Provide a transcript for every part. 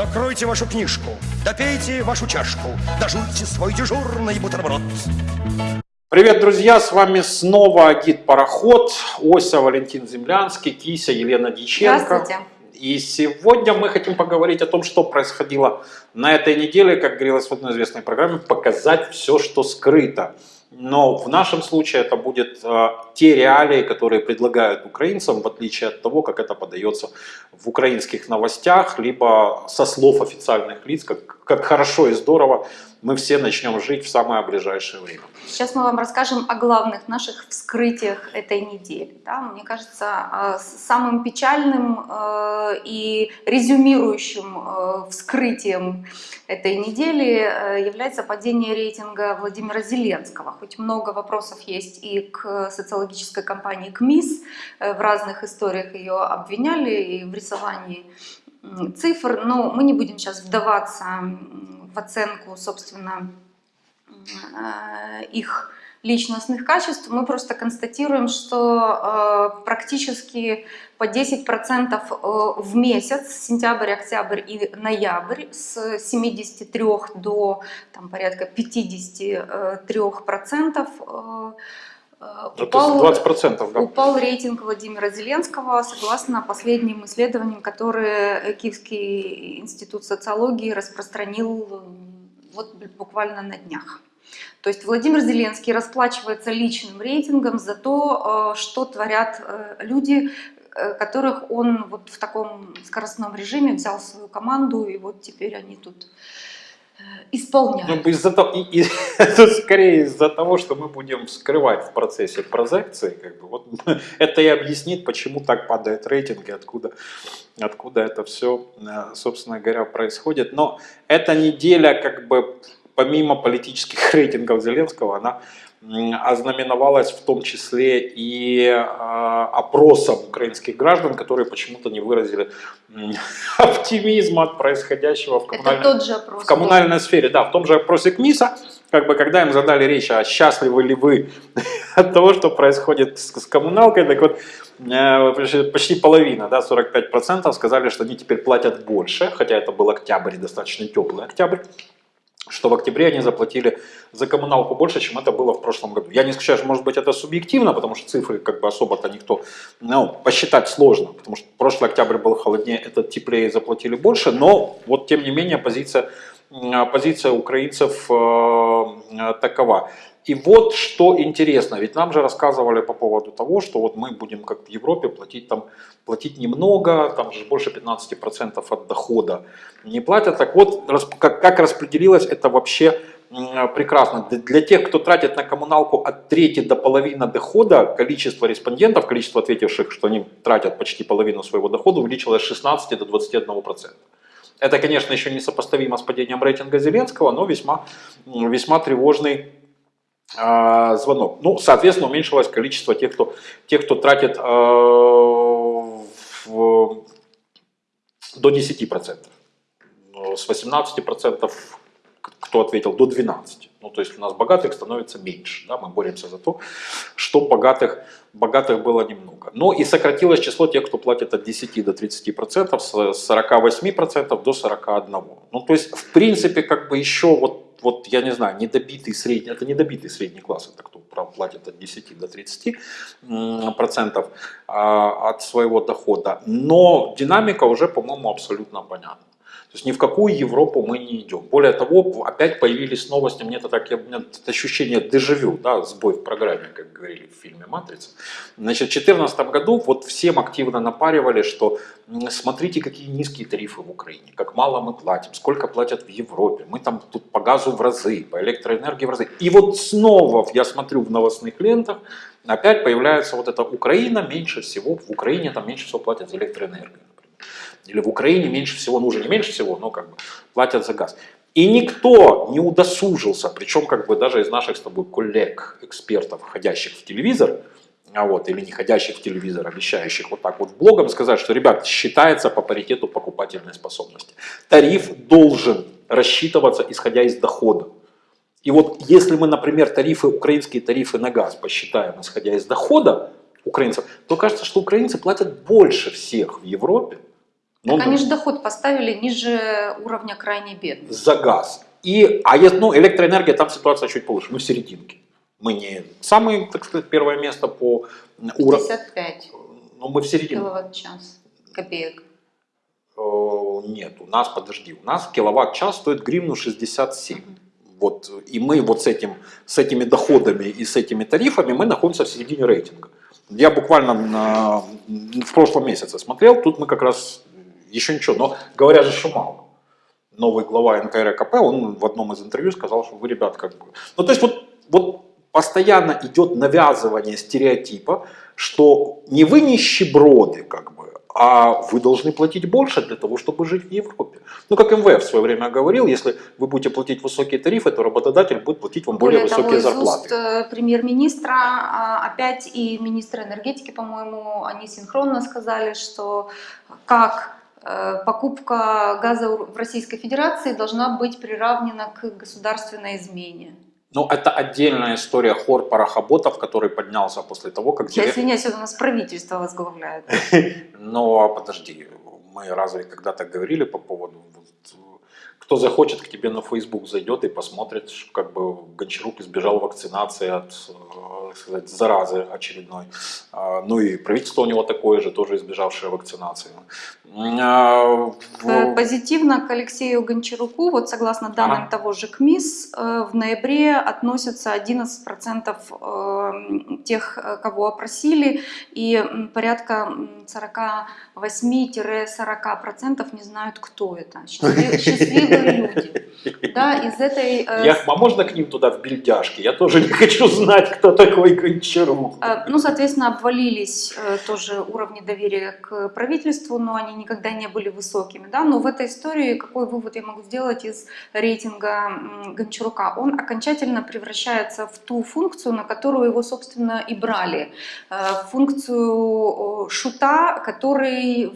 Закройте вашу книжку, допейте вашу чашку, дожуйте свой дежурный бутерброд. Привет, друзья! С вами снова Гид Пароход, Ося, Валентин Землянский, Кися, Елена Дьяченко. Здравствуйте. И сегодня мы хотим поговорить о том, что происходило на этой неделе, как говорилось в одной известной программе, показать все, что скрыто. Но в нашем случае это будет э, те реалии, которые предлагают украинцам, в отличие от того, как это подается в украинских новостях, либо со слов официальных лиц, как, как хорошо и здорово мы все начнем жить в самое ближайшее время. Сейчас мы вам расскажем о главных наших вскрытиях этой недели. Да? Мне кажется, э, самым печальным э, и резюмирующим э, вскрытием этой недели является падение рейтинга Владимира Зеленского. Хоть много вопросов есть и к социологической компании КМИС, в разных историях ее обвиняли и в рисовании цифр, но мы не будем сейчас вдаваться в оценку, собственно, их личностных качеств, мы просто констатируем, что э, практически по 10% э, в месяц, сентябрь, октябрь и ноябрь, с 73 до там, порядка 53%, э, упал, 20%, да. упал рейтинг Владимира Зеленского, согласно последним исследованиям, которые Киевский институт социологии распространил вот буквально на днях. То есть Владимир Зеленский расплачивается личным рейтингом за то, э, что творят э, люди, э, которых он вот в таком скоростном режиме взял свою команду, и вот теперь они тут исполняют. Ну, из-за того, и, и, это скорее из-за того, что мы будем скрывать в процессе прозекции, как бы, вот, это и объяснит, почему так падает рейтинг и откуда, откуда это все, собственно говоря, происходит. Но эта неделя как бы помимо политических рейтингов Зеленского, она ознаменовалась в том числе и э, опросом украинских граждан, которые почему-то не выразили оптимизма от происходящего в коммунальной, опрос в коммунальной сфере. Да, в том же опросе КМИСа, как бы, когда им задали речь, а счастливы ли вы от того, что происходит с, с коммуналкой, так вот э, почти половина, да, 45% сказали, что они теперь платят больше, хотя это был октябрь, достаточно теплый октябрь что в октябре они заплатили за коммуналку больше, чем это было в прошлом году. Я не исключаю, что может быть это субъективно, потому что цифры как бы особо-то никто, ну, посчитать сложно, потому что прошлый октябрь был холоднее, этот теплее заплатили больше, но вот тем не менее позиция, позиция украинцев э, такова. И вот что интересно, ведь нам же рассказывали по поводу того, что вот мы будем как в Европе платить там платить немного, там же больше 15% от дохода не платят. Так вот, как, распределилось это вообще прекрасно. Для тех, кто тратит на коммуналку от трети до половины дохода, количество респондентов, количество ответивших, что они тратят почти половину своего дохода, увеличилось с 16 до 21%. Это, конечно, еще не сопоставимо с падением рейтинга Зеленского, но весьма, весьма тревожный э, звонок. Ну, соответственно, уменьшилось количество тех, кто, тех, кто тратит э, в, до 10%. С 18% кто ответил, до 12%. Ну, то есть у нас богатых становится меньше. Да? Мы боремся за то, что богатых, богатых было немного. Но и сократилось число тех, кто платит от 10 до 30%, с 48% до 41%. Ну, то есть, в принципе, как бы еще вот вот я не знаю, недобитый средний, это недобитый средний класс, это кто платит от 10 до 30 процентов а, от своего дохода. Но динамика уже, по-моему, абсолютно понятна. То есть ни в какую Европу мы не идем. Более того, опять появились новости, мне это так, я, у меня это ощущение дежавю, да, сбой в программе, как говорили в фильме «Матрица». Значит, в 2014 году вот всем активно напаривали, что смотрите, какие низкие тарифы в Украине, как мало мы платим, сколько платят в Европе, мы там тут по газу в разы, по электроэнергии в разы. И вот снова я смотрю в новостных лентах, опять появляется вот эта Украина меньше всего, в Украине там меньше всего платят за электроэнергию или в Украине меньше всего, ну уже не меньше всего, но как бы платят за газ. И никто не удосужился, причем как бы даже из наших с тобой коллег, экспертов, ходящих в телевизор, а вот, или не ходящих в телевизор, обещающих вот так вот блогом сказать, что, ребят, считается по паритету покупательной способности. Тариф должен рассчитываться исходя из дохода. И вот если мы, например, тарифы, украинские тарифы на газ посчитаем исходя из дохода украинцев, то кажется, что украинцы платят больше всех в Европе, Ну, Так они же доход поставили ниже уровня крайне бедных. за газ. И, а есть, ну, электроэнергия, там ситуация чуть получше. Мы в серединке. Мы не самое, так сказать, первое место по уровню. 55 Ну, мы в середине. киловатт-час копеек. Э, Нет, у нас, подожди, у нас киловатт-час стоит гривну 67. Вот, и мы вот с, этим, с этими доходами и с этими тарифами мы находимся в середине рейтинга. Я буквально на- в прошлом месяце смотрел, тут мы как раз еще ничего, но говорят же, что мало. Новый глава НКРКП, он в одном из интервью сказал, что вы, ребят, как бы... Ну, то есть вот, вот постоянно идет навязывание стереотипа, что не вы нищеброды, как бы, а вы должны платить больше для того, чтобы жить в Европе. Ну, как МВФ в свое время говорил, если вы будете платить высокие тарифы, то работодатель будет платить вам более, Более того, высокие из зарплаты. э, премьер-министра а, опять и министра энергетики, по-моему, они синхронно сказали, что как покупка газа в Российской Федерации должна быть приравнена к государственной измене. Но это отдельная история хор парохоботов, который поднялся после того, как... Я извиняюсь, это у нас правительство возглавляет. Но подожди, мы разве когда-то говорили по поводу... кто захочет к тебе на Facebook зайдет и посмотрит, как бы Гончарук избежал вакцинации от э, сказать, заразы очередной. А, Ну и правительство у него такое же, тоже избежавшее вакцинации. А, Э, Позитивно к Алексею Гончаруку, вот согласно данным Ага. того же КМИС, э, в ноябре относятся 11% э, тех, э, кого опросили, и порядка м, 48-40% не знают, кто это. Счастлив- Счастливые люди. Да, из этой... э, Я, а можно к ним туда в бельдяшки? Я тоже не хочу знать, кто такой Гончарук. Э, Ну, соответственно, обвалились тоже уровни доверия к правительству, но они никогда не были высокими. Да? Но в этой истории какой вывод я могу сделать из рейтинга Гончарука? Он окончательно превращается в ту функцию, на которую его, собственно, и брали. Э, Функцию шута, который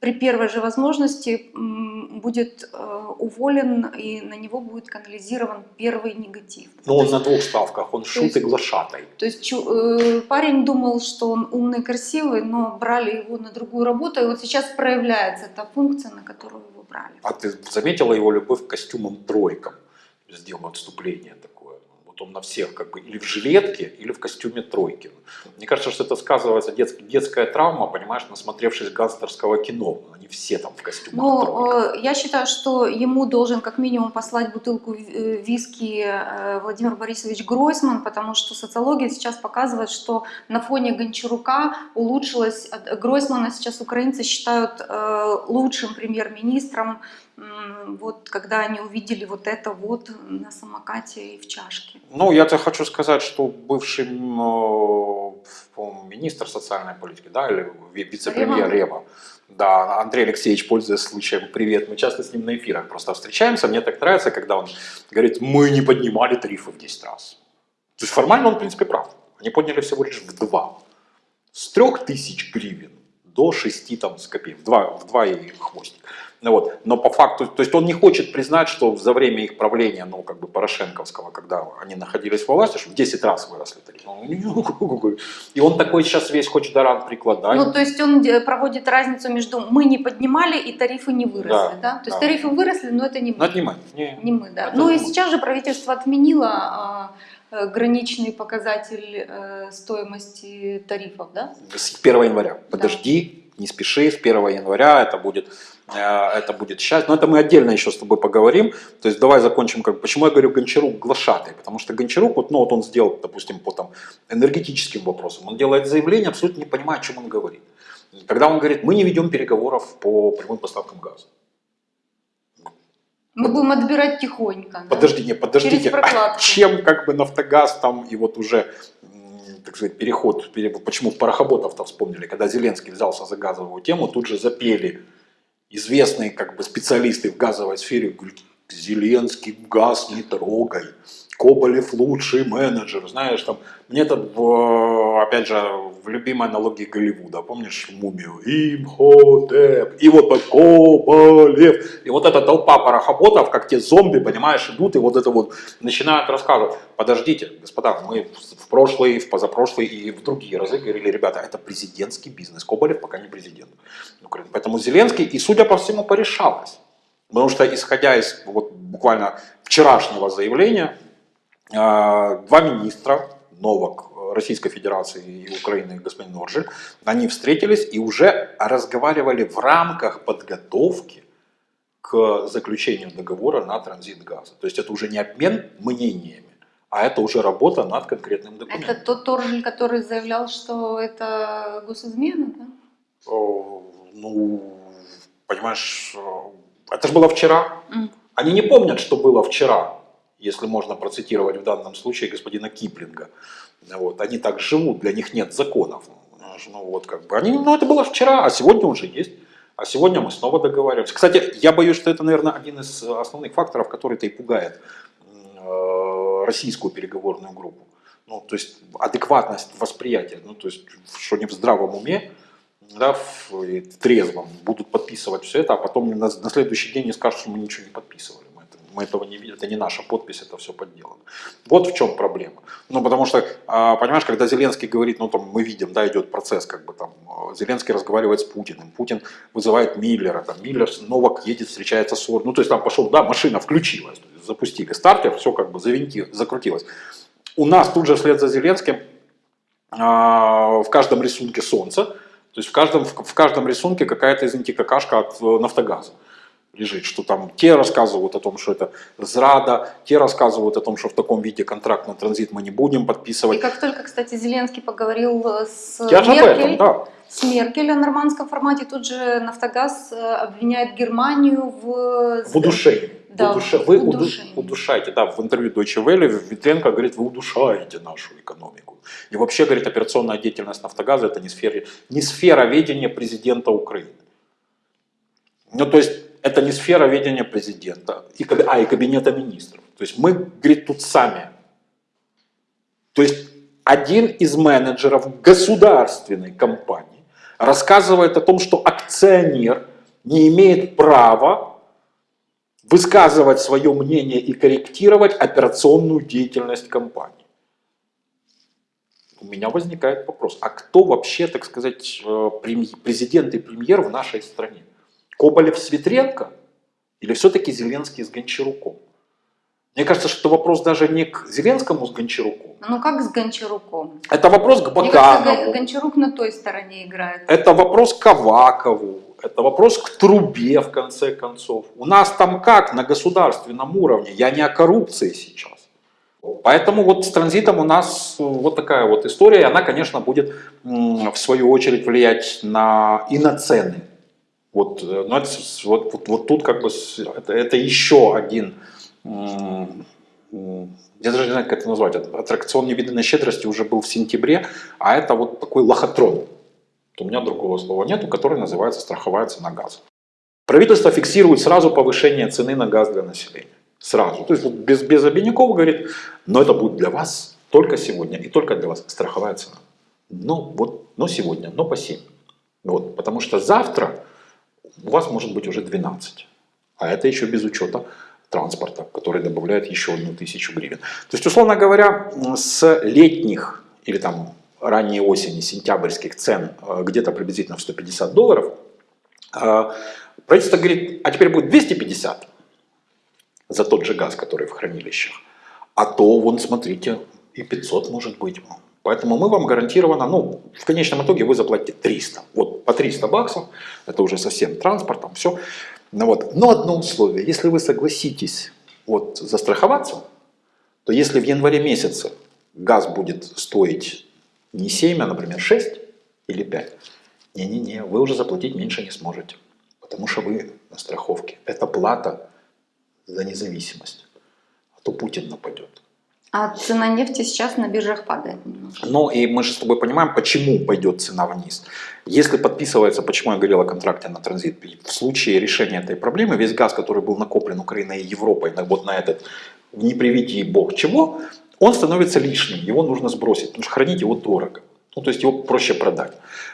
при первой же возможности будет э, уволен и на него будет канализирован первый негатив. Ну, То он на двух ставках, он шут есть- и глашатай. то есть чу- э, парень думал, что он умный, красивый, но брали его на другую работу, и вот сейчас проявляется та функция, на которую его брали. А ты заметила его любовь к костюмам тройкам? Сделал отступление такое. Вот он на всех как бы или в жилетке, или в костюме тройки. Мне кажется, что это сказывается детск- детская травма, понимаешь, насмотревшись гангстерского кино. Они все там в костюмах Но тройках. э, я считаю, что ему должен как минимум послать бутылку э, виски э, Владимир Борисович Гройсман, потому что социология сейчас показывает, что на фоне Гончарука улучшилась, от Гройсмана сейчас украинцы считают лучшим премьер-министром, вот когда они увидели вот это вот на самокате и в чашке. Ну, я тебе хочу сказать, что бывший э, министр социальной политики, да, или ви- вице-премьер Рева. Да, Андрей Алексеевич, пользуясь случаем, привет, мы часто с ним на эфирах просто встречаемся, мне так нравится, когда он говорит, мы не поднимали тарифы в 10 раз. То есть формально он, в принципе, прав. Они подняли всего лишь в два. С 3000 гривен до 6 там, с копеек, в два, в два и хвостик. Ну вот. Но по факту, то есть он не хочет признать, что за время их правления, ну, как бы Порошенковского, когда они находились во власти, что в 10 раз выросли тарифы. Он, И он такой сейчас весь хочет даран прикладать. Ну, то есть он э, проводит разницу между мы не поднимали и тарифы не выросли, Да, да? То есть да. тарифы выросли, но это не мы. Но это не мы. Не. Не мы, да. Это Ну и мы. сейчас же правительство отменило а, э, граничный показатель э, стоимости тарифов, да? С 1 января. Подожди, не спеши, с 1 января это будет, э, это будет счастье. Но это мы отдельно еще с тобой поговорим. То есть давай закончим, как, почему я говорю Гончарук глашатый. Потому что Гончарук, вот, ну, вот он сделал, допустим, по там, энергетическим вопросам, он делает заявление, абсолютно не понимая, о чем он говорит. Когда он говорит, мы не ведем переговоров по прямым поставкам газа. Мы Вот. будем отбирать тихонько. да? Подожди, не, подождите, а чем как бы Нафтогаз там и вот уже, так сказать, переход, пере- почему парохоботов-то вспомнили, когда Зеленский взялся за газовую тему, тут же запели известные как бы специалисты в газовой сфере, говорят, Зеленский, газ не трогай. Коболев лучший менеджер, знаешь, там, мне в, опять же, в любимой аналогии Голливуда, помнишь мумию? Имхотеп, и вот так Коболев, и вот эта толпа парохоботов, как те зомби, понимаешь, идут, и вот это вот начинают рассказывать, подождите, господа, мы в прошлый, в позапрошлый и в другие разы говорили, ребята, это президентский бизнес, Коболев пока не президент. Украины, поэтому Зеленский, и судя по всему, порешалось. Потому что, исходя из вот, буквально вчерашнего заявления, два министра, Новак Российской Федерации и Украины, господин Норжель, они встретились и уже разговаривали в рамках подготовки к заключению договора на транзит газа. То есть это уже не обмен мнениями, а это уже работа над конкретным документом. Это тот Торжель, который заявлял, что это госизмена, да? О, Ну, понимаешь, это же было вчера. М. Они не помнят, что было вчера, если можно процитировать в данном случае господина Киплинга. Вот, они так живут, для них нет законов. Ну, вот как бы они, ну это было вчера, а сегодня уже есть. А сегодня мы снова договариваемся. Кстати, я боюсь, что это, наверное, один из основных факторов, который-то и пугает э, российскую переговорную группу. Ну, то есть адекватность восприятия, ну, то есть, что они в здравом уме, да, в, в трезвом будут подписывать все это, а потом на, на следующий день не скажут, что мы ничего не подписывали. Мы, это, мы этого не видим, это не наша подпись, это все подделано. Вот в чем проблема. Ну, потому что, а, понимаешь, когда Зеленский говорит, ну, там, мы видим, да, идет процесс, как бы там, Зеленский разговаривает с Путиным, Путин вызывает Миллера, там, Миллер, Новак едет, встречается с Орбаном, ну, то есть там пошел, да, машина включилась, запустили стартер, все как бы завинти, закрутилось. У нас тут же вслед за Зеленским а, в каждом рисунке солнце, то есть в каждом, в каждом рисунке какая-то, извините, какашка от э, Нафтогаза лежит, что там те рассказывают о том, что это зрада, те рассказывают о том, что в таком виде контракт на транзит мы не будем И подписывать. как только, кстати, Зеленский поговорил э, с Я Меркель, этом, да. с Меркель о нормандском формате, тут же Нафтогаз э, обвиняет Германию в... В удушении. Да, В удуше- в Вы уду- удушении. удушаете, да, в интервью Deutsche Welle Витренко говорит, вы удушаете нашу экономику. И вообще, говорит, операционная деятельность Нафтогаза это не, сфера, не сфера ведения президента Украины. Ну, то есть, это не сфера ведения президента, а, и кабинета министров. То есть, мы, говорит, тут сами. То есть, один из менеджеров государственной компании рассказывает о том, что акционер не имеет права высказывать свое мнение и корректировать операционную деятельность компании. У меня возникает вопрос, а кто вообще, так сказать, э, президент и премьер в нашей стране? Коболев с Ветренко или все-таки Зеленский с Гончаруком? Мне кажется, что вопрос даже не к Зеленскому с Гончаруком, Ну как с Гончаруком? это вопрос к Мне кажется, Баканову, Гон- Гончарук на той стороне играет. это вопрос к Авакову, это вопрос к Трубе, в конце концов. У нас там как на государственном уровне? Я не о коррупции сейчас. Поэтому вот с транзитом у нас э, вот такая вот история, и она, конечно, будет в свою очередь влиять на, и на цены. Вот, э, но это, вот, вот, вот тут как бы это, это еще один, я даже не знаю, как это назвать, Ат- аттракцион невиданной щедрости уже был в сентябре, а это вот такой лохотрон. У меня другого слова нету, который называется страховая цена газа. Правительство фиксирует сразу повышение цены на газ для населения. Сразу. То есть вот без, без обиняков говорит, но это будет для вас только сегодня и только для вас страховая цена. Ну вот, но сегодня, но по 7. Вот, потому что завтра у вас может быть уже 12. А это еще без учета транспорта, который добавляет еще одну тысячу гривен. То есть, условно говоря, с летних или там ранней осени, сентябрьских цен э, где-то приблизительно в 150 долларов, э, правительство говорит, а теперь будет 250 за тот же газ, который в хранилищах. А то, вон, смотрите, и 500 может быть. Поэтому мы вам гарантированно, ну, в конечном итоге вы заплатите 300. Вот по 300 баксов, это уже совсем транспортом, все. Ну вот. Но одно условие, если вы согласитесь вот, застраховаться, то если в январе месяце газ будет стоить не 7, а, например, 6 или 5, не-не-не, вы уже заплатить меньше не сможете, потому что вы на страховке. Это плата за независимость. А то Путин нападет. А цена нефти сейчас на биржах падает немножко. Но и мы же с тобой понимаем, почему пойдет цена вниз. Если подписывается, почему я говорил о контракте на транзит, в случае решения этой проблемы, весь газ, который был накоплен Украиной и Европой вот на этот, не приведи бог чего, он становится лишним, его нужно сбросить, потому что хранить его дорого. Ну, то есть его проще продать.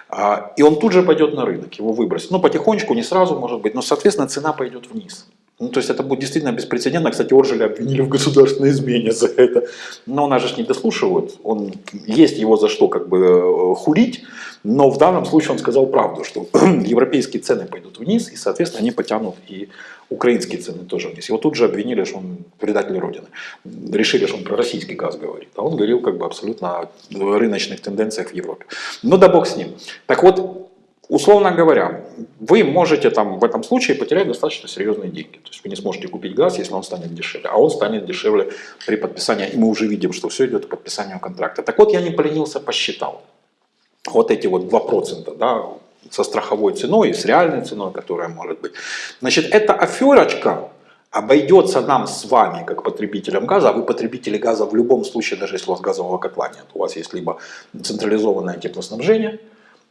А, И он тут же пойдет на рынок, его выбросить. Ну, потихонечку, не сразу, может быть, но, соответственно, цена пойдет вниз. Ну, то есть это будет действительно беспрецедентно. Кстати, Оржеля обвинили в государственной измене за это. Но нас же не дослушивают. Он, есть его за что как бы э, хулить. Но в данном случае он сказал правду, что европейские цены пойдут вниз, и, соответственно, они потянут и украинские цены тоже вниз. Его тут же обвинили, что он предатель Родины. Решили, что он про российский газ говорит. А он говорил как бы абсолютно о рыночных тенденциях в Европе. Ну да бог с ним. Так вот, условно говоря, вы можете там в этом случае потерять достаточно серьезные деньги. То есть вы не сможете купить газ, если он станет дешевле. А он станет дешевле при подписании. И мы уже видим, что все идет к подписанию контракта. Так вот, я не поленился, посчитал. Вот эти вот 2%, да, со страховой ценой и с реальной ценой, которая может быть. Значит, эта аферочка обойдется нам с вами, как потребителям газа, а вы потребители газа в любом случае, даже если у вас газового котла нет. У вас есть либо централизованное теплоснабжение,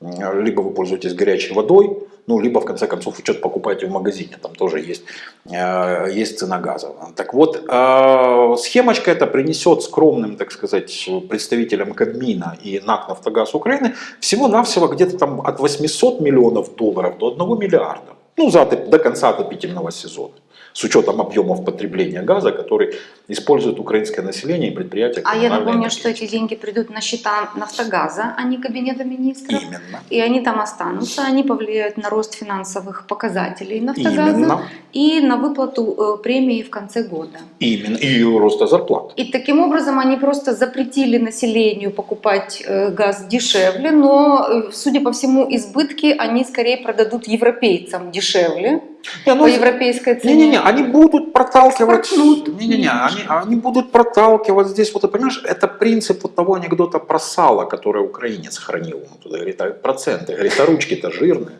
либо вы пользуетесь горячей водой, ну, либо в конце концов вы что-то покупаете в магазине, там тоже есть, э, есть цена газа. Так вот, э, схемочка эта принесет скромным, так сказать, представителям Кабмина и НАК «Нафтогаз Украины» всего-навсего где-то там от 800 миллионов долларов до 1 миллиарда. Ну, за, до конца отопительного сезона с учетом объемов потребления газа, который использует украинское население и предприятия. А я напомню, что энергетики. эти деньги придут на счета Нафтогаза, а не Кабинета министров. Именно. И они там останутся, они повлияют на рост финансовых показателей Нафтогаза Именно. и на выплату э, премии в конце года. Именно. И роста зарплат. И таким образом они просто запретили населению покупать э, газ дешевле, но, э, судя по всему, избытки они скорее продадут европейцам дешевле Не, ну, по европейской цене. Не-не-не, они будут проталкивать. Не-не-не, они, они будут проталкивать здесь. Вот ты понимаешь, это принцип вот того анекдота про сало, который украинец хранил. Он туда говорит, а проценты. Говорит, а ручки-то жирные.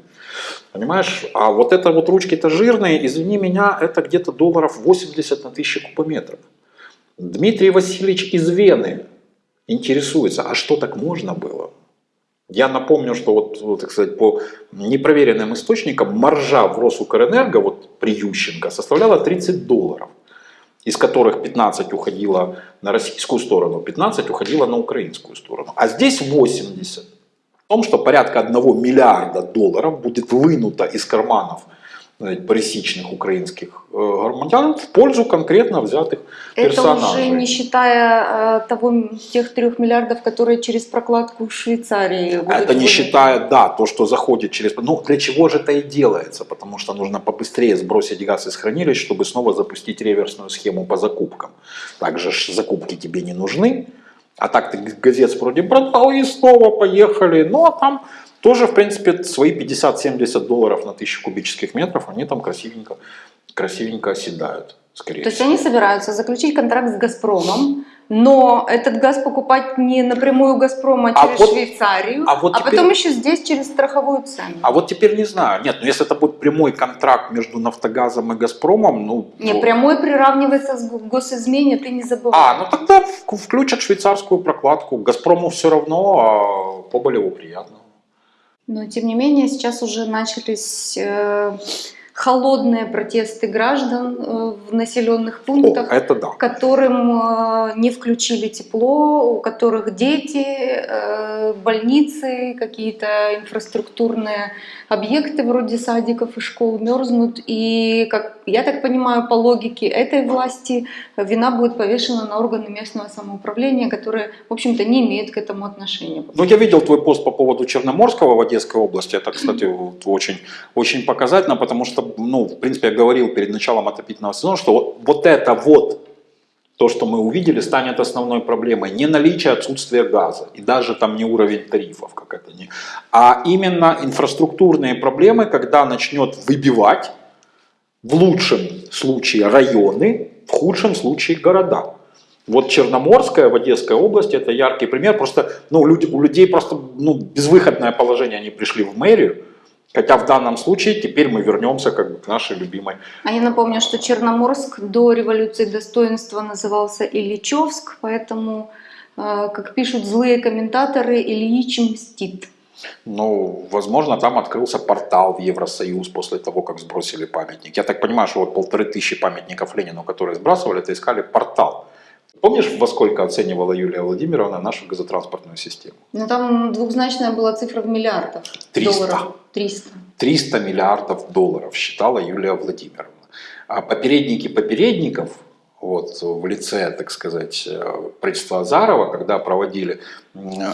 Понимаешь? А вот это вот ручки-то жирные, извини меня, это где-то долларов 80 на 1000 кубометров. Дмитрий Васильевич из Вены интересуется, а что так можно было? Я напомню, что вот, так сказать, по непроверенным источникам маржа в Росукрэнерго вот при Ющенко составляла 30 долларов, из которых 15 уходило на российскую сторону, 15 уходило на украинскую сторону. А здесь 80. В том, что порядка 1 миллиарда долларов будет вынуто из карманов парисичных украинских громадян в пользу конкретно взятых Это персонажей. уже не считая э, того, тех трех миллиардов, которые через прокладку в Швейцарии будут Это не выданы. считая, да, то, что заходит через... Ну, для чего же это и делается? Потому что нужно побыстрее сбросить газ из хранилищ, чтобы снова запустить реверсную схему по закупкам. Также закупки тебе не нужны, а так ты газет вроде продал и снова поехали. Ну, а там тоже, в принципе, свои 50-70 долларов на 1000 кубических метров, они там красивенько, красивенько оседают, скорее То есть они собираются заключить контракт с «Газпромом», но этот газ покупать не напрямую у «Газпрома», а А через вот- Швейцарию, а вот теперь- потом еще здесь через страховую цену. А вот теперь не знаю. Нет, ну если это будет прямой контракт между Нафтогазом и Газпромом, ну... Не, то- прямой приравнивается с го- госизмене, ты не забывай. А, ну тогда включат швейцарскую прокладку. Газпрому все равно, а Коболеву приятно. Но тем не менее сейчас уже начались э, холодные протесты граждан э, в населенных О, пунктах. это да. которым э, не включили тепло, у которых дети, э, больницы, какие-то инфраструктурные объекты вроде садиков и школ мерзнут. И, как я так понимаю, по логике этой власти вина будет повешена на органы местного самоуправления, которые, в общем-то, не имеют к этому отношения. Ну, я видел твой пост по поводу Черноморского в Одесской области. Это, кстати, очень, очень показательно, потому что, ну, в принципе, я говорил перед началом отопительного сезона, что вот, вот это вот то, что мы увидели, станет основной проблемой. Не наличие, отсутствие газа. И даже там не уровень тарифов, как это не. А именно инфраструктурные проблемы, когда начнет выбивать в лучшем случае районы, в худшем случае города. Вот Черноморская в Одесской области это яркий пример. Просто ну, люди, у людей просто ну, безвыходное положение, они пришли в мэрию, Хотя в данном случае теперь мы вернемся как бы к нашей любимой. А я напомню, что Черноморск до революции достоинства назывался Ильичевск, поэтому, э, как пишут злые комментаторы, Ильич мстит. Ну, возможно, там открылся портал в Евросоюз после того, как сбросили памятник. Я так понимаю, что вот полторы тысячи памятников Ленину, которые сбрасывали, это искали портал. Помнишь, во сколько оценивала Юлия Владимировна нашу газотранспортную систему? Ну там двухзначная была цифра в миллиардах 300. долларов. 300. 300 миллиардов долларов считала Юлия Владимировна. А попередники попередников, вот в лице, так сказать, э, правительства Азарова, когда проводили,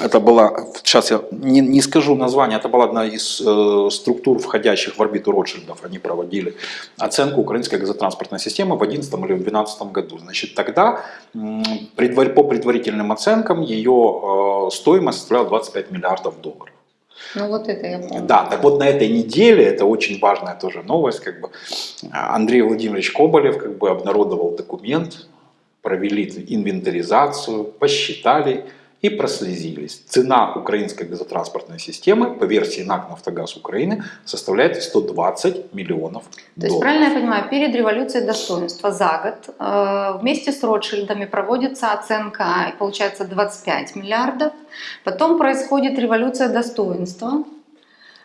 это была, сейчас я не, не скажу название, это была одна из э, структур, входящих в орбиту Ротшильдов, они проводили оценку украинской газотранспортной системы в 2011 или в 2012 году. Значит, тогда предвар- по предварительным оценкам ее э, стоимость составляла 25 миллиардов долларов. Ну вот это я помню. Да, так вот на этой неделе, это очень важная тоже новость, как бы Андрей Владимирович Коболев как бы обнародовал документ, провели инвентаризацию, посчитали и прослезились. Цена украинской газотранспортной системы по версии НАК «Нафтогаз Украины» составляет 120 миллионов То есть, долларов. правильно я понимаю, перед революцией достоинства за год э, вместе с Ротшильдами проводится оценка, и получается 25 миллиардов. Потом происходит революция достоинства,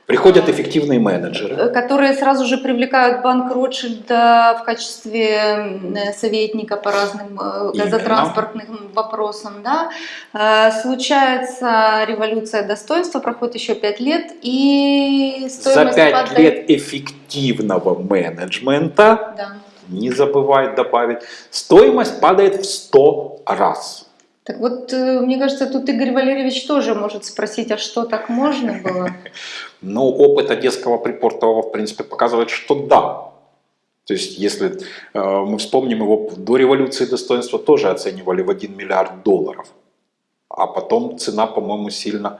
Приходят эффективные менеджеры. э, которые сразу же привлекают банк Ротшильда в качестве э, советника по разным э, Именно. газотранспортным вопросам. Да? Случается революция достоинства, проходит еще 5 лет, и За стоимость 5 падает. лет эффективного менеджмента, Да. не забывай добавить, стоимость падает в 100 раз. Так вот, э, мне кажется, тут Игорь Валерьевич тоже может спросить, а что так можно было? Но опыт Одесского припортового, в принципе, показывает, что да. То есть, если э, мы вспомним его до революции достоинства, тоже оценивали в 1 миллиард долларов. А потом цена, по-моему, сильно...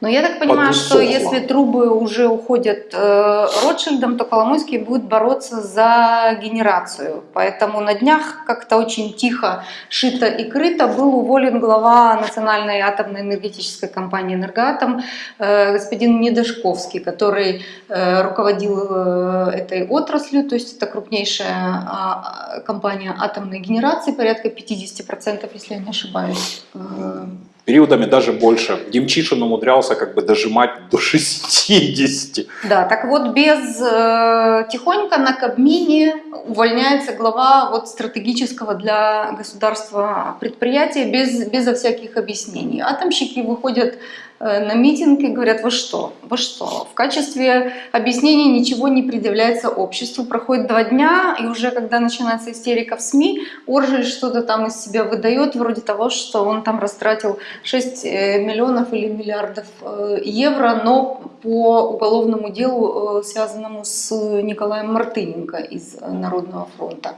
Но я так понимаю, что Подусохла. если трубы уже уходят э, Ротшильдом, то Коломойский будет бороться за генерацию. Поэтому на днях как-то очень тихо, шито и крыто был уволен глава Национальной атомной энергетической компании «Энергоатом» э, господин Недошковский, который э, руководил э, этой отраслью, то есть это крупнейшая а, компания атомной генерации, порядка 50%, если я не ошибаюсь. Э, Периодами даже больше. Демчишин умудрялся как бы дожимать до 60. Да, так вот без э, тихонько на Кабмине увольняется глава вот стратегического для государства предприятия без, безо всяких объяснений. Атомщики выходят на митинг и говорят, вы что, вы что? В качестве объяснений ничего не предъявляется обществу. Проходит два дня, и уже когда начинается истерика в СМИ, Оржель что-то там из себя выдает, вроде того, что он там растратил 6 э, миллионов или миллиардов э, евро, но по уголовному делу, э, связанному с Николаем Мартыненко из э, Народного фронта.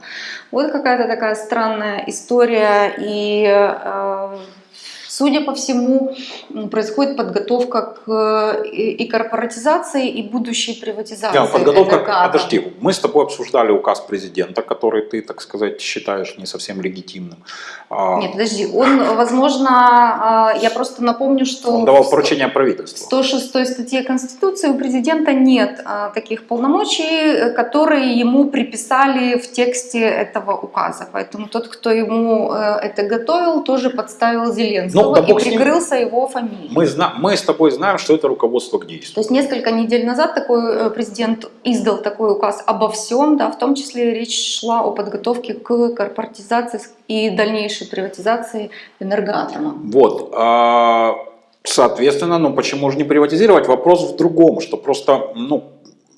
Вот какая-то такая странная история, и э, Судя по всему, происходит подготовка к э, и корпоратизации, и будущей приватизации. Да, подготовка, «Энергоатома». подожди, мы с тобой обсуждали указ президента, который ты, так сказать, считаешь не совсем легитимным. А, Нет, подожди, он, возможно, а, я просто напомню, что Он давал в поручение В правительству. 106 статье Конституции у президента нет а, таких полномочий, которые ему приписали в тексте этого указа. Поэтому тот, кто ему э, это готовил, тоже подставил Зеленского Ну, да и прикрылся его фамилией. Мы, зна- мы с тобой знаем, что это руководство к действию. То есть несколько недель назад такой э, президент издал такой указ обо всем, да, в том числе речь шла о подготовке к корпоратизации и дальнейшей приватизации энергоатома. Вот. а, Соответственно, ну почему же не приватизировать? Вопрос в другом, что просто, ну,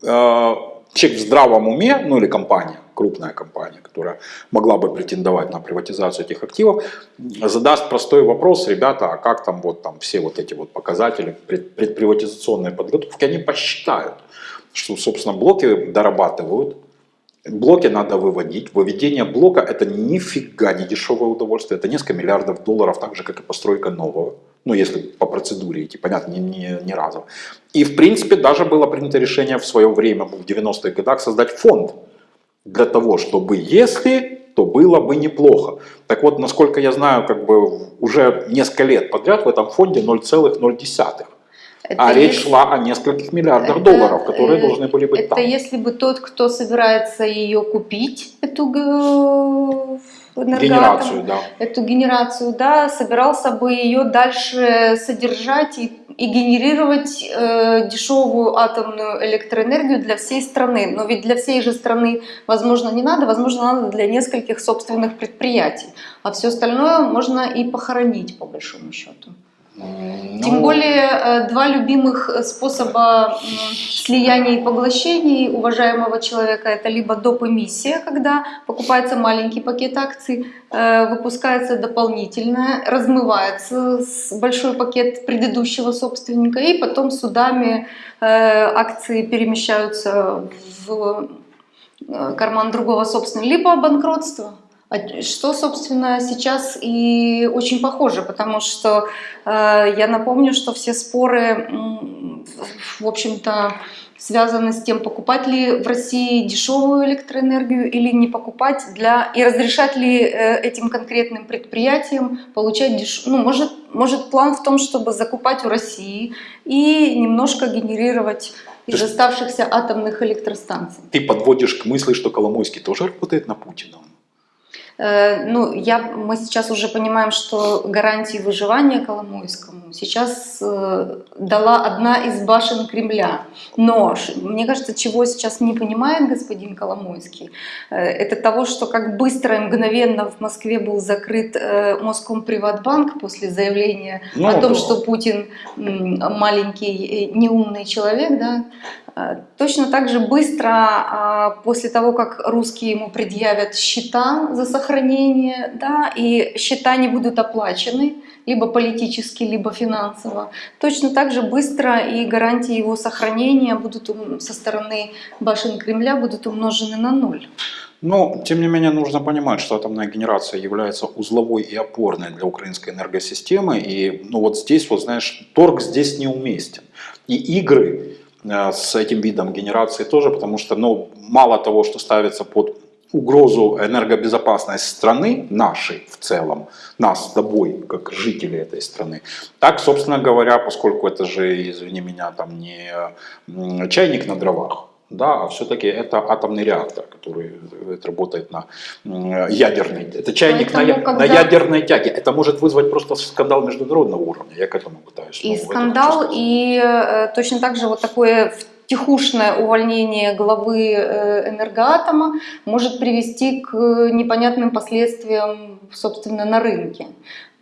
э, человек в здравом уме, ну или компания, крупная компания, которая могла бы претендовать на приватизацию этих активов, задаст простой вопрос, ребята, а как там вот там все вот эти вот показатели пред- предприватизационной подготовки, они посчитают, что, собственно, блоки дорабатывают, Блоки надо выводить. Выведение блока это нифига не дешевое удовольствие. Это несколько миллиардов долларов, так же, как и постройка нового. Ну, если по процедуре идти, понятно, не, не, не разово. И, в принципе, даже было принято решение в свое время, в 90-х годах, создать фонд для того, чтобы, если, то было бы неплохо. Так вот, насколько я знаю, как бы уже несколько лет подряд в этом фонде 0,0. Это А речь если- шла о нескольких миллиардах это, долларов, которые э, должны были быть Это там. если бы тот, кто собирается ее купить, эту Генерацию, да. эту генерацию, да, собирался бы ее дальше содержать и, и генерировать э, дешевую атомную электроэнергию для всей страны. Но ведь для всей же страны, возможно, не надо, возможно, надо для нескольких собственных предприятий. А все остальное можно и похоронить, по большому счету. Тем ну, более э, два любимых э, способа слияния и поглощений уважаемого человека это либо доп. эмиссия, когда покупается маленький пакет акций, э, выпускается дополнительное, размывается большой пакет предыдущего собственника, и потом судами акции перемещаются в карман другого собственника, либо банкротство. А Что, собственно, сейчас и очень похоже, потому что э, я напомню, что все споры, в- общем-то, связаны с тем, покупать ли в России дешевую электроэнергию или не покупать для и разрешать ли э, этим конкретным предприятиям получать деш... ну может может план в том, чтобы закупать у России и немножко генерировать из оставшихся атомных электростанций. Ты подводишь к мысли, что Коломойский тоже работает на Путина. Э, Ну, я, мы сейчас уже понимаем, что гарантии выживания Коломойскому сейчас э, дала одна из башен Кремля. Но мне кажется, чего сейчас не понимает господин Коломойский, э, это того, что как быстро и мгновенно в Москве был закрыт э, Москомприватбанк после заявления Ну, о том, что Путин маленький неумный человек, да, Точно так же быстро, а, после того, как русские ему предъявят счета за сохранение, да, и счета не будут оплачены, либо политически, либо финансово, точно так же быстро и гарантии его сохранения будут со стороны башен Кремля будут умножены на ноль. Но, тем не менее, нужно понимать, что атомная генерация является узловой и опорной для украинской энергосистемы. И ну, вот здесь, вот знаешь, торг здесь неуместен. И игры э, с этим видом генерации тоже, потому что ну, мало того, что ставится под угрозу энергобезопасность страны, нашей в целом, нас с тобой, как жители этой страны, так, собственно говоря, поскольку это же, извини меня, там не чайник на дровах, да, а все-таки это атомный реактор, который э, работает на ядерной, это чайник на, Поэтому, на когда- ядерной тяге. Это может вызвать просто скандал международного уровня, я к этому пытаюсь. И скандал, и э, точно так же вот такое тихушное увольнение главы э, энергоатома может привести к непонятным последствиям, собственно, на рынке.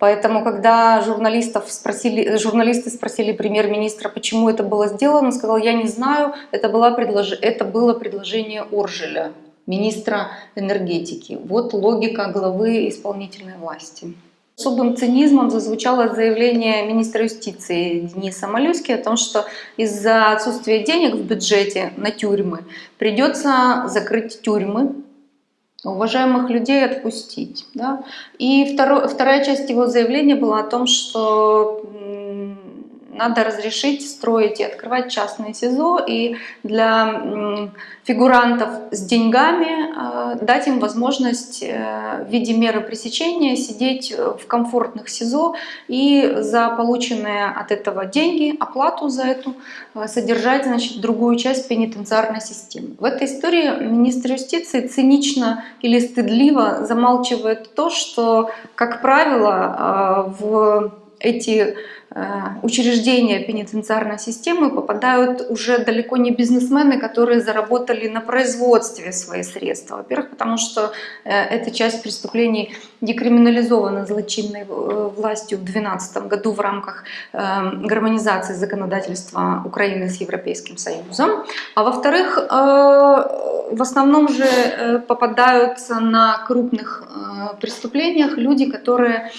Поэтому, когда журналистов спросили, журналисты спросили премьер-министра, почему это было сделано, он сказал, я не знаю, это, была предлож... это было предложение Оржеля, министра энергетики. Вот логика главы исполнительной власти. Особым цинизмом зазвучало заявление министра юстиции Дениса Малюски о том, что из-за отсутствия денег в бюджете на тюрьмы придется закрыть тюрьмы, уважаемых людей отпустить. Да? И второ- вторая часть его заявления была о том, что надо разрешить строить и открывать частные СИЗО, и для фигурантов с деньгами э, дать им возможность э, в виде меры пресечения сидеть э, в комфортных СИЗО и за полученные от этого деньги, оплату за эту, содержать значит, другую часть пенитенциарной системы. В этой истории министр юстиции цинично или стыдливо замалчивает то, что, как правило, в эти учреждения пенитенциарной системы попадают уже далеко не бизнесмены, которые заработали на производстве свои средства. Во-первых, потому что э, эта часть преступлений декриминализована злочинной э, властью в 2012 году в рамках э, гармонизации законодательства Украины с Европейским Союзом. А во-вторых, э, в основном же э, попадаются на крупных э, преступлениях люди, которые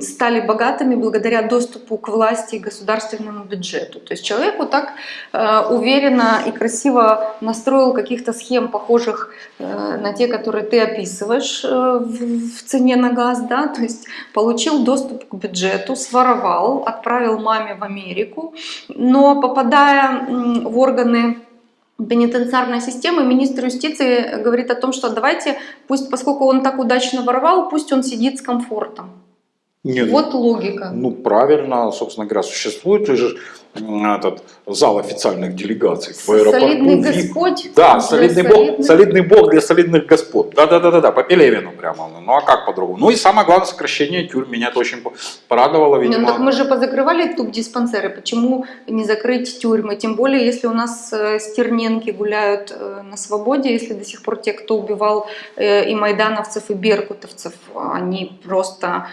стали богатыми благодаря доступу к власти и государственному бюджету. То есть человек вот так э, уверенно и красиво настроил каких-то схем, похожих э, на те, которые ты описываешь э, в, цене на газ, да, то есть получил доступ к бюджету, своровал, отправил маме в Америку, но попадая в органы пенитенциарной системы, министр юстиции говорит о том, что давайте, пусть, поскольку он так удачно воровал, пусть он сидит с комфортом. Не, ну, Вот логика. Ну, правильно, собственно говоря, существует же этот зал официальных делегаций в аэропорту. солидный. Господь Да, солидный бог, солидный бог для солидных господ. Да, да, да, да, да, по Пелевину прямо. Ну а как по-другому? Ну и самое главное сокращение тюрьм. Меня это очень порадовало, Не, видимо. ну так мы же позакрывали туб-диспансеры, почему не закрыть тюрьмы? Тем более, если у нас э, стерненки гуляют э, на свободе, если до сих пор те, кто убивал э, и майдановцев, и беркутовцев, они просто...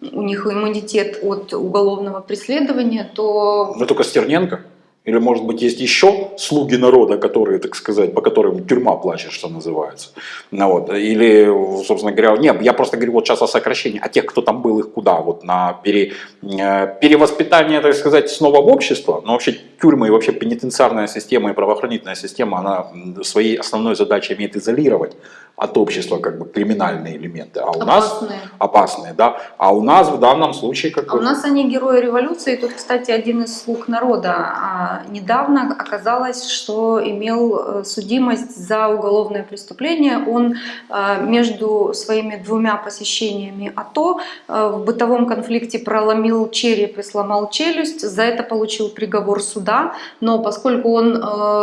у них иммунитет от уголовного преследования, то Ну только Стерненко. Или, может быть, есть еще слуги народа, которые, так сказать, по которым тюрьма плачет, что называется. Ну, вот. Или, собственно говоря, нет, я просто говорю вот сейчас о сокращении, а тех, кто там был, их куда? Вот на пере, э, перевоспитание, так сказать, снова в общество. Но вообще тюрьмы и вообще пенитенциарная система и правоохранительная система, она своей основной задачей имеет изолировать от общества как бы криминальные элементы. А у нас опасные. опасные, да. А у нас в данном случае как А у нас они герои революции. Тут, кстати, один из слуг народа. А недавно оказалось, что имел э, судимость за уголовное преступление. Он э, между своими двумя посещениями АТО э, в бытовом конфликте проломил череп и сломал челюсть. За это получил приговор суда. Но поскольку он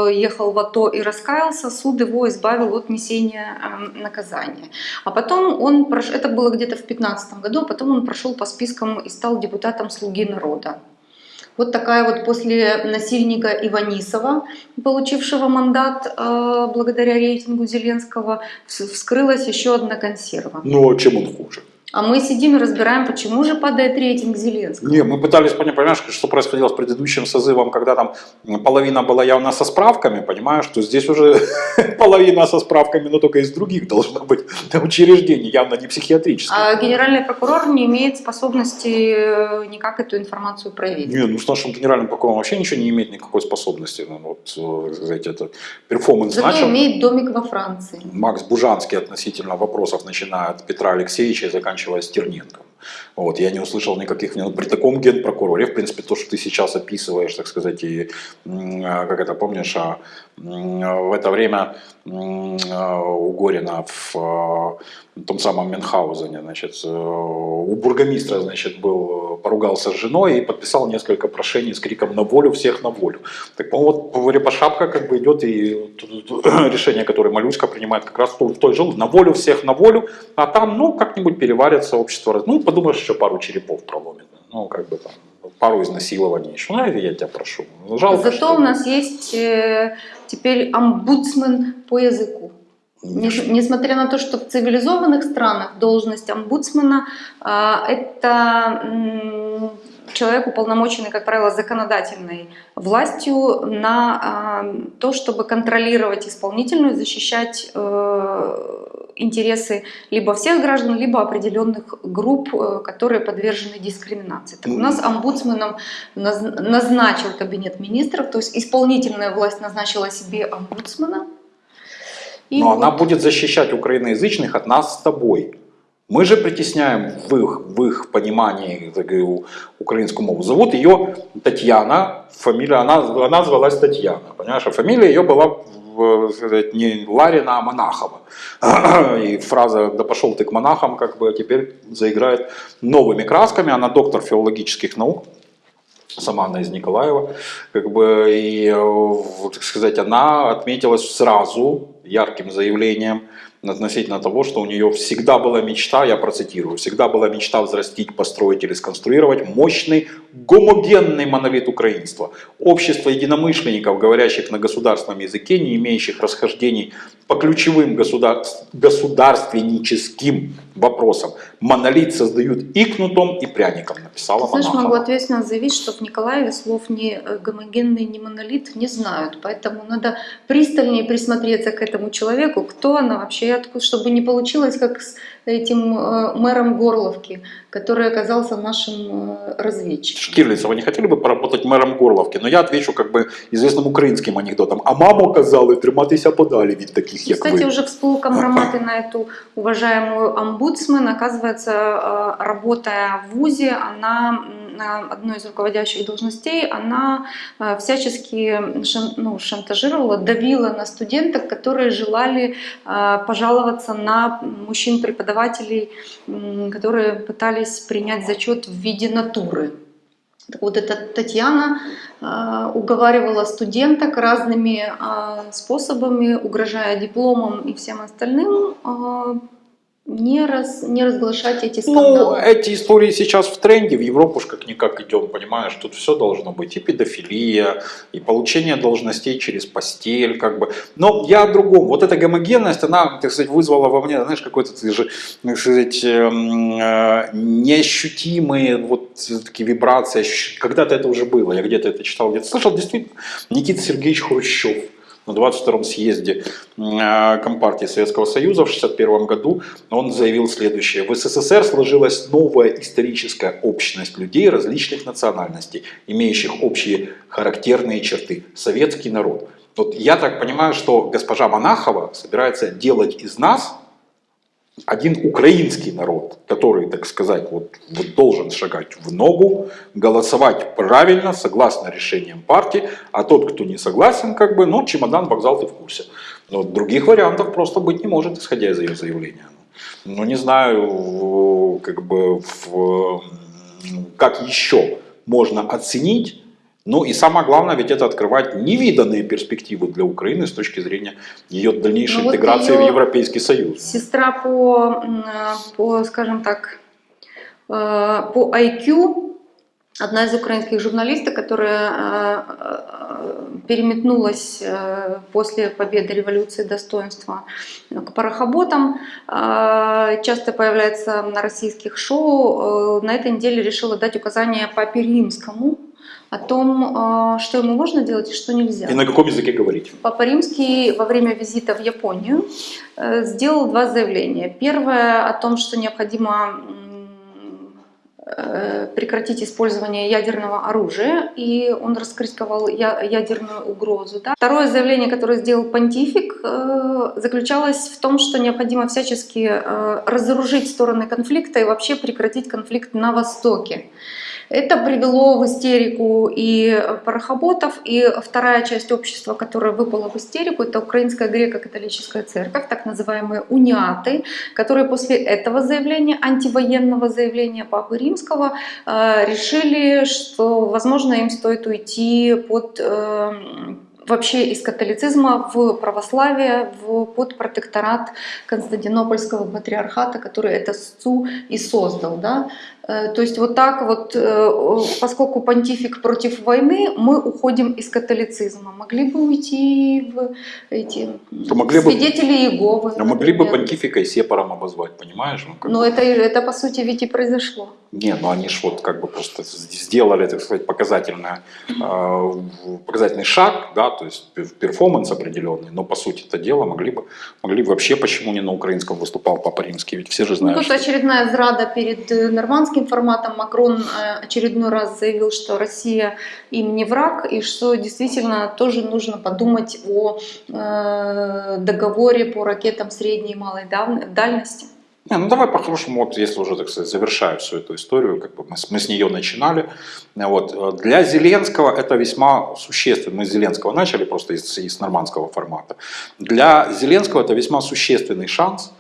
ехал в АТО и раскаялся, суд его избавил от несения наказания. А потом он, прош- это было где-то в 2015 году, а потом он прошел по спискам и стал депутатом «Слуги народа». Вот такая вот после насильника Иванисова, получившего мандат э, благодаря рейтингу Зеленского, вс- вскрылась еще одна консерва. Ну, а чем он хуже? А мы сидим и разбираем, почему же падает рейтинг Зеленского. Не, мы пытались понять, понимаешь, что происходило с предыдущим созывом, когда там половина была явно со справками, понимаешь, что здесь уже половина со справками, но только из других должно быть учреждений, явно не психиатрических. А генеральный прокурор не имеет способности э, никак эту информацию проверить. Не, ну с нашим генеральным прокурором вообще ничего не имеет никакой способности. Ну, вот, э, знаете, это перформанс Зато начал. имеет домик во Франции. Макс Бужанский относительно вопросов, начиная от Петра Алексеевича и заканчивая Стерненко. Вот, я не услышал никаких, ну, при таком генпрокуроре, в принципе, то, что ты сейчас описываешь, так сказать, и, а, как это помнишь, а, в это время а, у Горина в том самом Мюнхгаузене, значит, э, у бургомистра, значит, был, поругался с женой и подписал несколько прошений с криком «на волю, всех на волю». Так, по вот Репошапка как бы идет и решение, которое Малюська принимает как раз в той- же «на волю, всех на волю», а там, ну, как-нибудь переварится общество, ну, подумаешь, еще пару черепов проломит, ну, как бы там, пару изнасилований еще, ну, я тебя прошу. Жалко, Зато что- у нас есть э, теперь омбудсмен по языку. Нес- Несмотря на то, что в цивилизованных странах должность омбудсмена а, это человек, уполномоченный, как правило, законодательной властью на а, то, чтобы контролировать исполнительную, защищать э, интересы либо всех граждан, либо определенных групп, э, которые подвержены дискриминации. Так у нас омбудсменом наз- назначил кабинет министров, то есть исполнительная власть назначила себе омбудсмена. И Но она вот- будет защищать украиноязычных от нас с тобой. Мы же притесняем в их, в их понимании говорю, украинскую мову. Зовут ее Татьяна, фамилия, она, она звалась Татьяна, понимаешь, а фамилия ее была сказать, не Ларина, а Монахова. И фраза «да пошел ты к монахам» как бы теперь заиграет новыми красками. Она доктор филологических наук, сама она из Николаева, как бы, и, э, так сказать, она отметилась сразу ярким заявлением относительно того, что у нее всегда была мечта, я процитирую, всегда была мечта взрастить, построить или сконструировать мощный гомогенный монолит украинства, общество единомышленников, говорящих на государственном языке, не имеющих расхождений по ключевым государ... государственническим вопросам. Монолит создают и кнутом, и пряником, написала Знаешь, Монахова. могу ответственно заявить, что в Николаеве слов не э, гомогенный, не монолит не знают. Поэтому надо пристальнее присмотреться к этому человеку, кто она вообще, чтобы не получилось, как с этим э, мэром Горловки, который оказался нашим э, разведчиком. Штирлица, вы не хотели бы поработать мэром Горловки? Но я отвечу как бы известным українським анекдотом. А маму казали триматися подалі від таких, як Кстати, ви. уже всплыл компроматы на эту уважаемую омбудсмен. Оказывается, э, работая в ВУЗе, она м, на одной из руководящих должностей, она э, всячески шан- ну, шантажировала, давила на студенток, которые желали э, пожаловаться на мужчин-преподавателей, м, которые пытались принять зачет в виде натуры. Так вот, эта Татьяна э, уговаривала студенток разными э, способами, угрожая дипломом и всем остальным, э, не, раз, не разглашать эти Ну, скандалы. эти истории сейчас в тренде, в Европу ж как-никак идем, понимаешь, тут все должно быть, и педофилия, и получение должностей через постель, как бы. Но я о другом, вот эта гомогенность, она, так сказать, вызвала во мне, знаешь, какой-то, так сказать, эм, э, неощутимые вот такие вибрации, когда-то это уже было, я где-то это читал, где-то слышал, действительно, Никита Сергеевич Хрущев, на 22-м съезде э, Компартии Советского Союза в 1961 году он заявил следующее. В СССР сложилась новая историческая общность людей различных национальностей, имеющих общие характерные черты. Советский народ. Вот я так понимаю, что госпожа Монахова собирается делать из нас один украинский народ, который, так сказать, вот, вот должен шагать в ногу, голосовать правильно, согласно решениям партии, а тот, кто не согласен, как бы, ну, чемодан, вокзал, ты в курсе. Но других вариантов просто быть не может, исходя из ее заявления. Ну, не знаю, как бы, в- как еще можно оценить ну и самое главное, ведь это открывать невиданные перспективы для Украины с точки зрения ее дальнейшей Ну вот интеграции в ее Европейский Союз. Сестра по, по скажем так, э, по IQ, одна из украинских журналисток, которая э, э, переметнулась после победы революции достоинства к парохоботам, часто появляется на российских шоу, на этой неделе решила дать указания Папе Римскому о том, э, что ему можно делать и что нельзя. И на каком языке говорить? Папа Римский во время визита в Японию э, сделал два заявления. Первое о том, что необходимо э, прекратить использование ядерного оружия, и он раскритиковал ядерную угрозу. да. Второе заявление, которое сделал понтифик, э, заключалось в том, что необходимо всячески разоружить стороны конфликта и вообще прекратить конфликт на Востоке. Это привело в истерику и парохоботов, и вторая часть общества, которая выпала в истерику, это Украинская греко-католическая церковь, так называемые униаты, которые после этого заявления, антивоенного заявления Папы Римского, э, решили, что, возможно, им стоит уйти под э, вообще из католицизма в православие, в, под протекторат Константинопольского патриархата, который это СЦУ и создал. Да? Э, То есть вот так вот, э, поскольку понтифик против войны, мы уходим из католицизма. Могли бы уйти в эти То могли бы- свидетели Иеговы. А могли бы понтифика и сепаром обозвать, понимаешь? Ну, Но бы- это, это по сути ведь и произошло. Не, ну они ж вот как бы просто сделали, так сказать, показательное, э, показательный шаг, да, то есть пер- перформанс определенный, но по сути это дело могли бы, могли бы вообще, почему не на украинском выступал Папа Римский, ведь все же Ну, знают, тут что- очередная зрада перед э, нормандским форматом. Макрон э, очередной раз заявил, что Россия им не враг, и что действительно тоже нужно подумать о э, договоре по ракетам средней и малой дальности. Не, ну давай по-хорошему, вот если уже, так сказать, завершая всю эту историю, как бы мы, мы с нее начинали. Вот. э, Для Зеленского это весьма существенно. Мы с Зеленского начали просто из, из нормандского формата. Для Зеленского это весьма существенный шанс,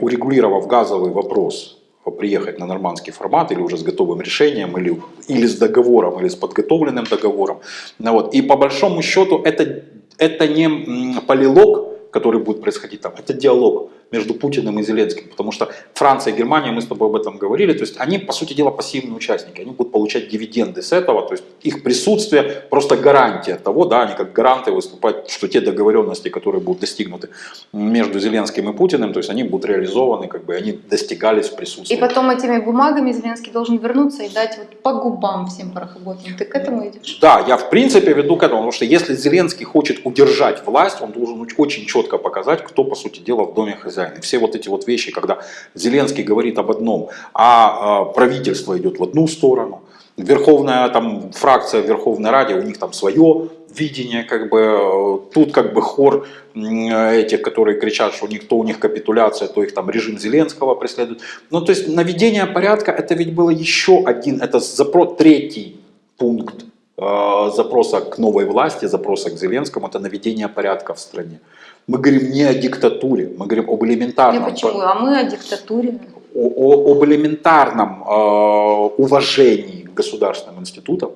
урегулировав газовый вопрос, приехать на нормандский формат или уже с готовым решением, или, или с договором, или с подготовленным договором. Ну вот. И по большому счету это, это не полилог, который будет происходить там, это диалог между Путиным и Зеленским, потому что Франция и Германия, мы с тобой об этом говорили, то есть они, по сути дела, пассивные участники, они будут получать дивиденды с этого, то есть их присутствие просто гарантия того, да, они как гаранты выступать, что те договоренности, которые будут достигнуты между Зеленским и Путиным, то есть они будут реализованы, как бы они достигались в И присутствии. потом этими бумагами Зеленский должен вернуться и дать вот по губам всем парохоботам. Ты к этому идешь? Да, я в принципе веду к этому, потому что если Зеленский хочет удержать власть, он должен очень четко показать, кто, по сути дела, в доме хозяин. И все вот эти вот вещи, когда Зеленский говорит об одном, а э, правительство идет в одну сторону, верховная там фракция Верховной Раде, у них там свое видение, как бы э, тут как бы хор этих, которые кричат, что у них то у них капитуляция, то их там режим Зеленского преследует. Ну то есть наведение порядка, это ведь было еще один, это запрос, третий пункт запроса к новой власти, запроса к Зеленскому, это наведение порядка в стране. Мы говорим не о диктатуре, мы говорим об Не элементарном, почему, а мы о диктатуре. о, о- об элементарном э, уважении к государственным институтом,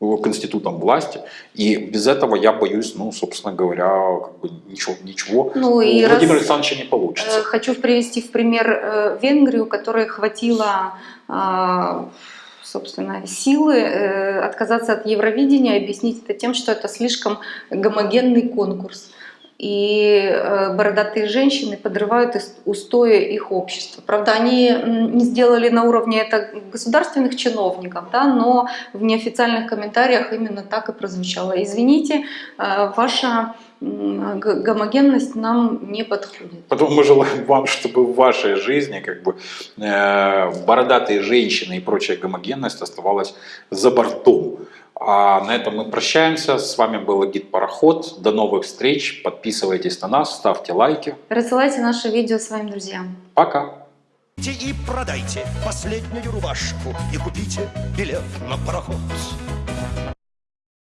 э, к институтам власти, и без этого я боюсь, ну, собственно говоря, как бы ничего, ничего Ну у и раз- Владимира Александровича не получится. Э, Хочу привести в пример э, Венгрию, которой хватило, а, собственно, силы э, отказаться от Евровидения объяснить это тем, что это слишком гомогенный конкурс. И э, бородатые женщины подрывают устои их общества. Правда, они не сделали на уровне это государственных чиновников, да, но в неофициальных комментариях именно так и прозвучало. Извините, э, ваша гомогенность нам не подходит. Поэтому мы желаем вам, чтобы в вашей жизни как бы э, бородатые женщины и прочая гомогенность оставалась за бортом. А на этом мы прощаемся. С вами был гид Пароход. До новых встреч. Подписывайтесь на нас, ставьте лайки. Рассылайте наше видео своим друзьям. Пока. И продайте последнюю рубашку И купите билет на пароход